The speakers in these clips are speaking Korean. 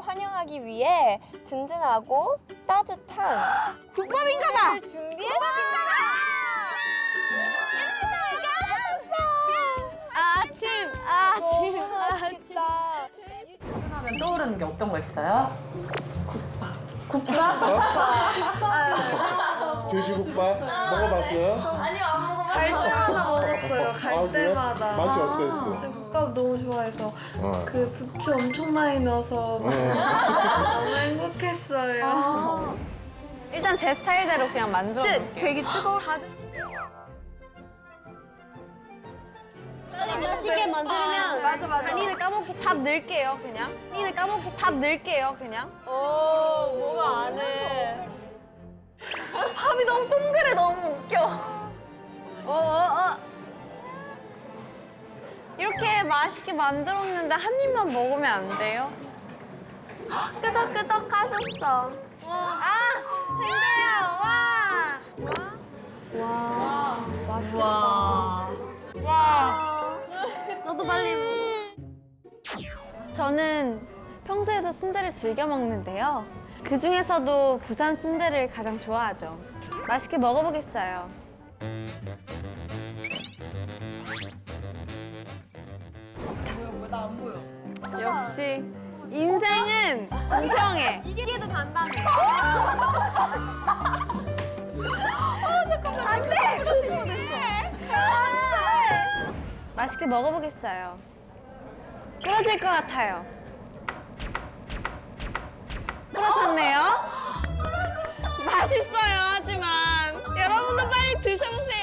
보상하기 위해 든든하고 따뜻한 국밥인가 봐. 을 준비했습니다. 아침, 아침, 너무 맛있겠다. 하면 떠오르는 게 어떤 거 있어요? 돼지국밥 먹어봤어요? 갈 때마다 먹었어요. 갈 아, 그래요? 때마다. 맛이 어땠어? 저 국밥 너무 좋아해서 어. 그 부추 엄청 많이 넣어서 너무 행복했어요. 일단 제 스타일대로 그냥 만들어 놓을게요. 되게 뜨거워. 아니, 맛있게 만들면 맞아, 맞아. 간이를 까먹기 밥 넣을게요, 그냥. 간이를 까먹기 밥 넣을게요, 그냥. 오, 뭐가 안 해. 밥이 너무 동그래, 너무 웃겨. 어, 어, 어. 이렇게 맛있게 만들었는데 한 입만 먹으면 안 돼요? 끄덕끄덕 하셨어. 아, 힘들어요. 와. 와. 너도 빨리. 저는 평소에도 순대를 즐겨 먹는데요. 그 중에서도 부산 순대를 가장 좋아하죠. 맛있게 먹어보겠어요. 역시 인생은 공평해. 이게 더 단단해. 맛있게 먹어보겠어요. 부러질 것 같아요. 부러졌네요. 맛있어요, 하지만 여러분도 빨리 드셔보세요.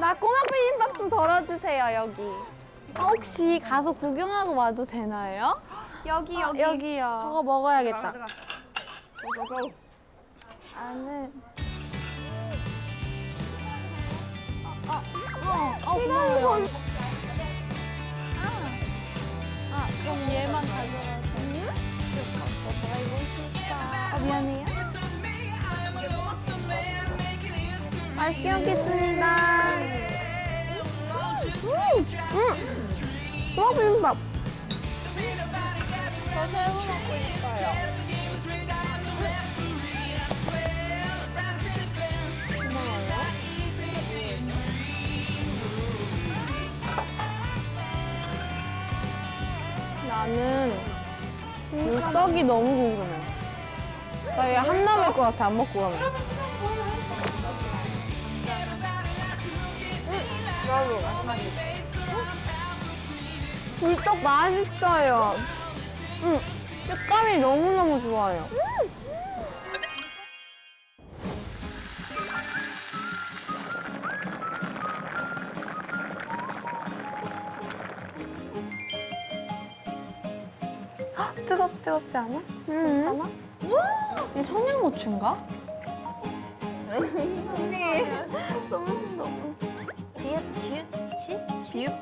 나 꼬막 비빔밥 좀 덜어주세요, 여기. 아, 혹시 가서 구경하고 와도 되나요? 여기 아, 여기. 여기요. 저거 먹어야겠다. 가져가. 고 고 고. 나는 어, 어, 어, 고마워요. 아, 아, 그럼 얘만 가져가서. 먹어보고 싶다. 아, 미안해요. 맛있게 먹겠습니다. 음, 음, 꼬막 비빔밥. 나는 이 떡이 너무 궁금해. 나 얘 한 남을 것 같아, 안 먹고 가면. 굴떡 맛있어요. 응, 식감이 너무너무 좋아요. 뜨겁 뜨겁지 않아? 괜찮아? 이 청양고추인가? 너무 너무. 지읒, 지읒, 지? 지읒.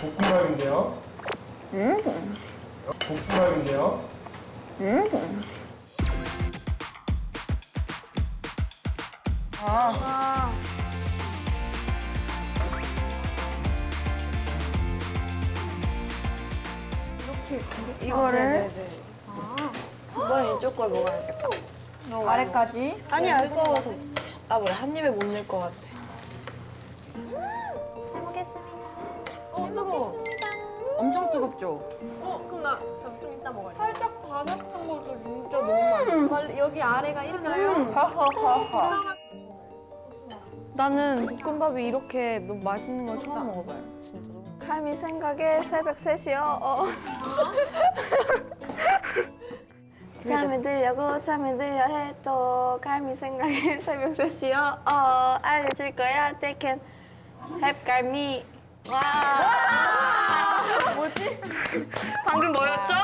볶음밥인데요. 볶음밥인데요. 이거를 이번 이쪽 걸 먹어야겠다. 아래까지. 아니야, 뜨거워서. 아, 뭐야, 한 입에 못 넣을 것 같아. 어 뜨거워. 엄청 뜨겁죠? 어, 그럼 나좀 이따 먹어야 돼. 살짝 바삭한 것도 진짜 너무 맛있어. 빨리 여기 아래가 이렇게 나는 볶음밥이 이렇게 너무 맛있는 걸 처음 먹어봐요. 진짜 칼미 생각에 새벽 3시요. 어. 잠이 들려고 잠이 들려 해도 갈미 생각에 새벽 3시요. 어 알려줄 거야. They can have 갈미. 와. 뭐지? 방금 뭐였죠?